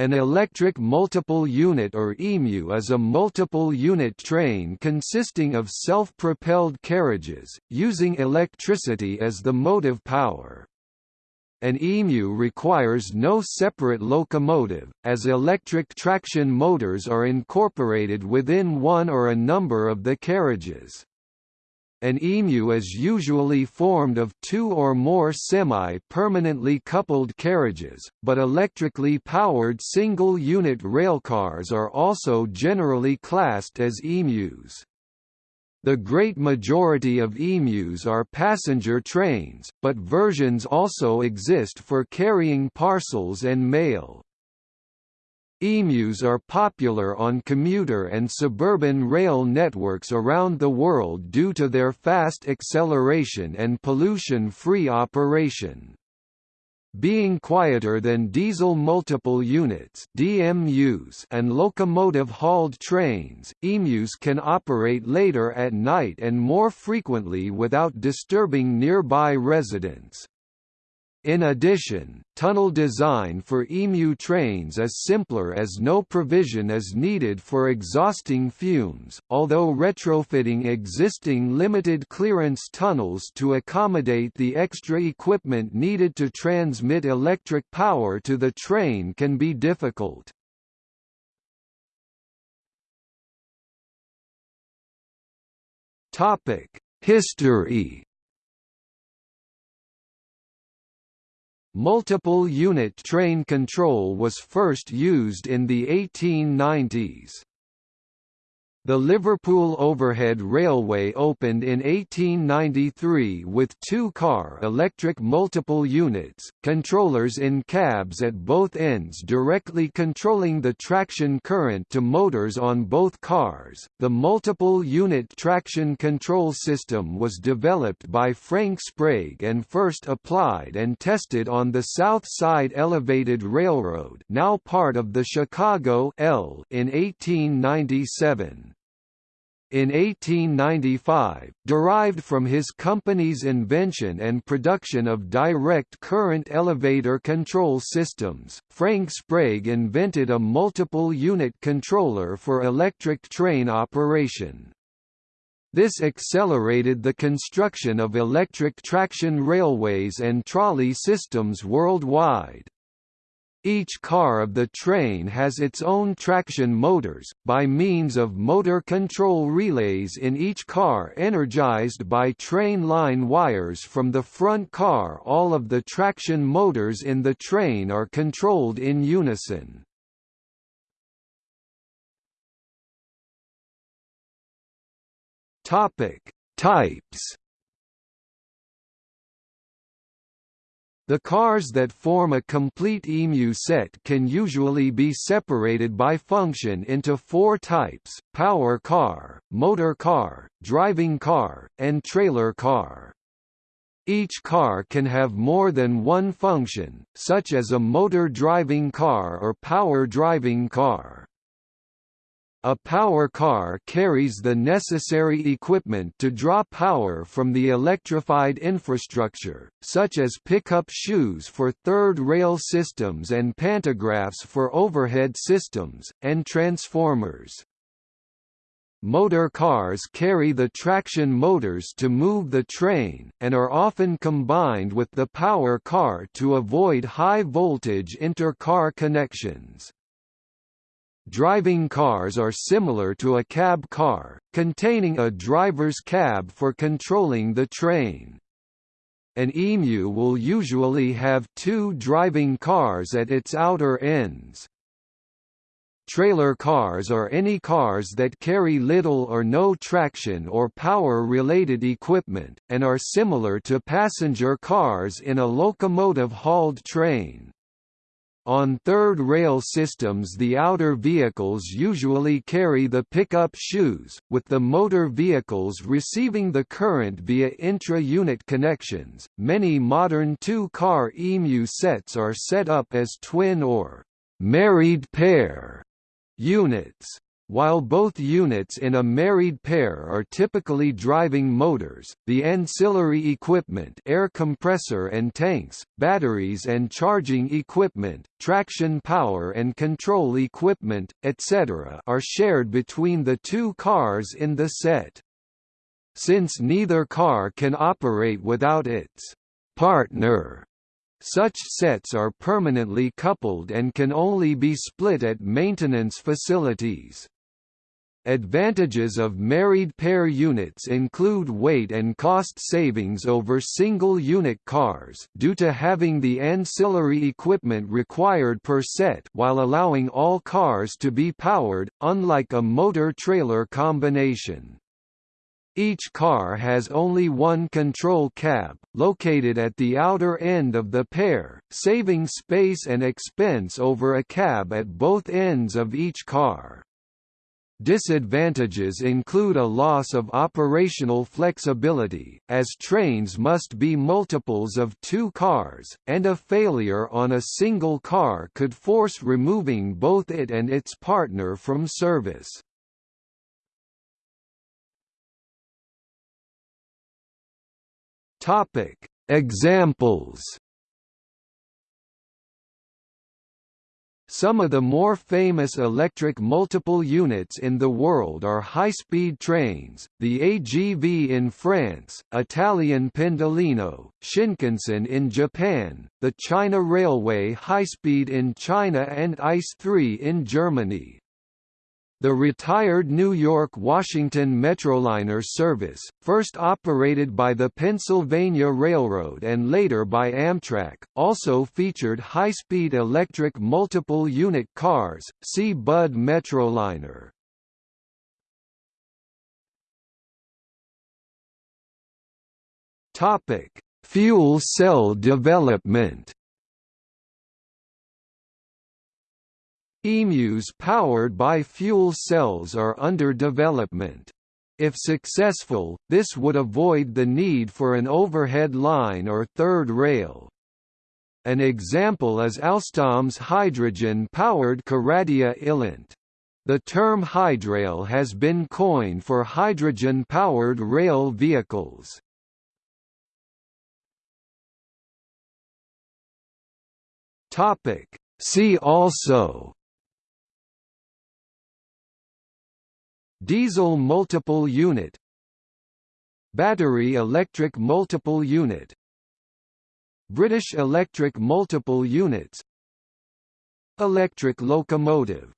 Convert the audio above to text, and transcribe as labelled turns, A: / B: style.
A: An electric multiple unit or EMU is a multiple unit train consisting of self-propelled carriages, using electricity as the motive power. An EMU requires no separate locomotive, as electric traction motors are incorporated within one or a number of the carriages. An EMU is usually formed of two or more semi-permanently coupled carriages, but electrically powered single-unit railcars are also generally classed as EMUs. The great majority of EMUs are passenger trains, but versions also exist for carrying parcels and mail. EMUs are popular on commuter and suburban rail networks around the world due to their fast acceleration and pollution-free operation. Being quieter than diesel multiple units DMUs and locomotive-hauled trains, EMUs can operate later at night and more frequently without disturbing nearby residents. In addition, tunnel design for EMU trains is simpler as no provision is needed for exhausting fumes, although retrofitting existing limited clearance tunnels to accommodate the extra equipment needed to transmit electric power to the train can be difficult. History Multiple unit train control was first used in the 1890s. The Liverpool Overhead Railway opened in 1893 with two-car electric multiple units, controllers in cabs at both ends directly controlling the traction current to motors on both cars. The multiple unit traction control system was developed by Frank Sprague and first applied and tested on the South Side Elevated Railroad, now part of the Chicago L in 1897 in 1895, derived from his company's invention and production of direct current elevator control systems, Frank Sprague invented a multiple unit controller for electric train operation. This accelerated the construction of electric traction railways and trolley systems worldwide. Each car of the train has its own traction motors, by means of motor control relays in each car energized by train line wires from the front car all of the traction motors in the train are controlled in unison. Types The cars that form a complete EMU set can usually be separated by function into four types, power car, motor car, driving car, and trailer car. Each car can have more than one function, such as a motor driving car or power driving car. A power car carries the necessary equipment to draw power from the electrified infrastructure, such as pickup shoes for third rail systems and pantographs for overhead systems, and transformers. Motor cars carry the traction motors to move the train, and are often combined with the power car to avoid high-voltage inter-car connections. Driving cars are similar to a cab car, containing a driver's cab for controlling the train. An EMU will usually have two driving cars at its outer ends. Trailer cars are any cars that carry little or no traction or power-related equipment, and are similar to passenger cars in a locomotive-hauled train. On third rail systems the outer vehicles usually carry the pickup shoes, with the motor vehicles receiving the current via intra-unit connections. Many modern two-car EMU sets are set up as twin or married pair units. While both units in a married pair are typically driving motors, the ancillary equipment air compressor and tanks, batteries and charging equipment, traction power and control equipment, etc. are shared between the two cars in the set. Since neither car can operate without its partner, such sets are permanently coupled and can only be split at maintenance facilities. Advantages of married pair units include weight and cost savings over single-unit cars due to having the ancillary equipment required per set while allowing all cars to be powered, unlike a motor-trailer combination. Each car has only one control cab, located at the outer end of the pair, saving space and expense over a cab at both ends of each car. Disadvantages include a loss of operational flexibility, as trains must be multiples of two cars, and a failure on a single car could force removing both it and its partner from service. Examples Some of the more famous electric multiple units in the world are high-speed trains, the AGV in France, Italian Pendolino, Shinkansen in Japan, the China Railway high-speed in China and ICE-3 in Germany. The retired New York-Washington Metroliner service, first operated by the Pennsylvania Railroad and later by Amtrak, also featured high-speed electric multiple-unit cars, see Budd Metroliner. Fuel cell development EMUs powered by fuel cells are under development. If successful, this would avoid the need for an overhead line or third rail. An example is Alstom's hydrogen-powered Coradia iLint. The term hydrail has been coined for hydrogen-powered rail vehicles. See also Diesel multiple unit Battery electric multiple unit British electric multiple units Electric locomotive